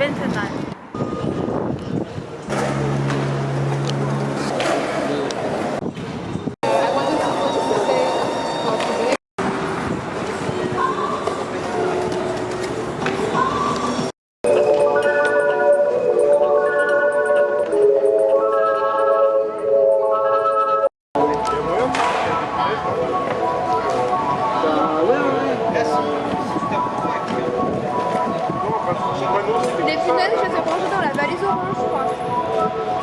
been to that.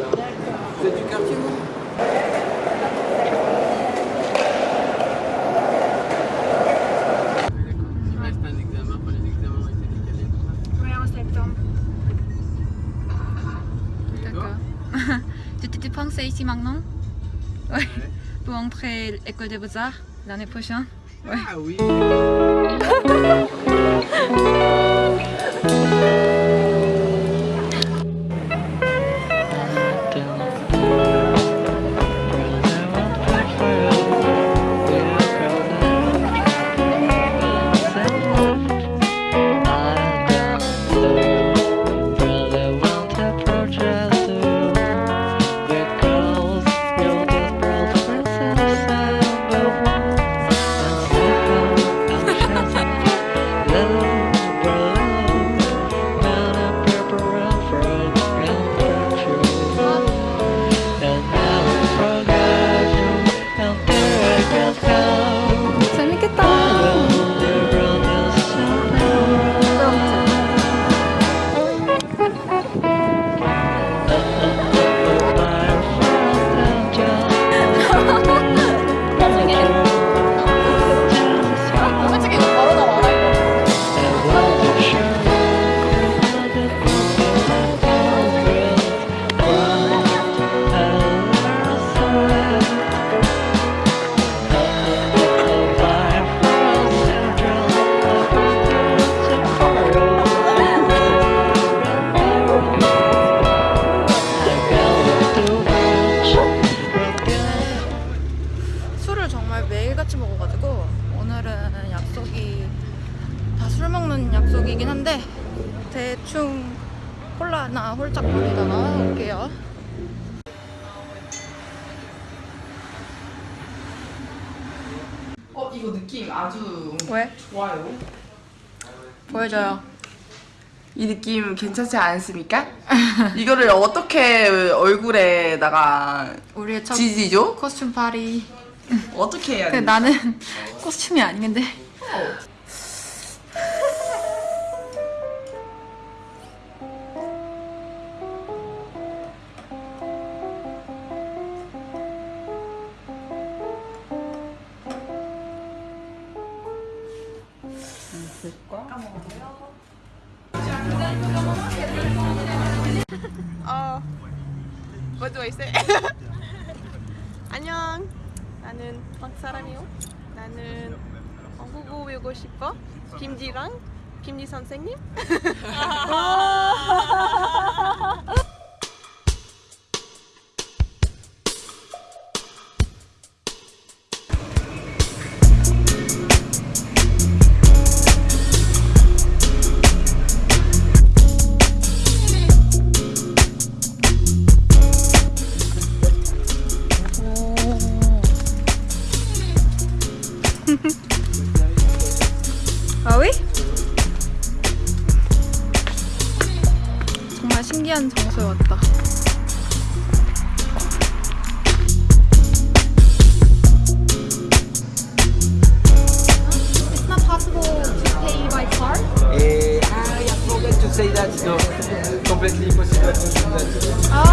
C'est du cartouche? C'est du cartouche. Il reste un examen pour les examens et c'est? Oui, en septembre. D'accord. Tu t'étais pensé ici maintenant? Oui. Pour entrer à l'école des beaux-arts l'année prochaine? Oui. Ah oui! 대충 콜라나 홀짝 거리다가 올게요 어 이거 느낌 아주 왜? 좋아요. 보여줘요 이 느낌 괜찮지 않습니까? 이거를 어떻게 얼굴에다가 우리의 첫 지지죠? 코스튬 파리 어떻게 해야 돼? 나는 코스튬이 아닌데 어, what do I say? 안녕. 나는 박사람이요. 나는 한국어 배우고 싶어. 김지랑 김지 선생님. 정말 신기한 장소에 왔다. It's not possible to pay by card. Et I forgot to say that, so completely possible to do that. Oh.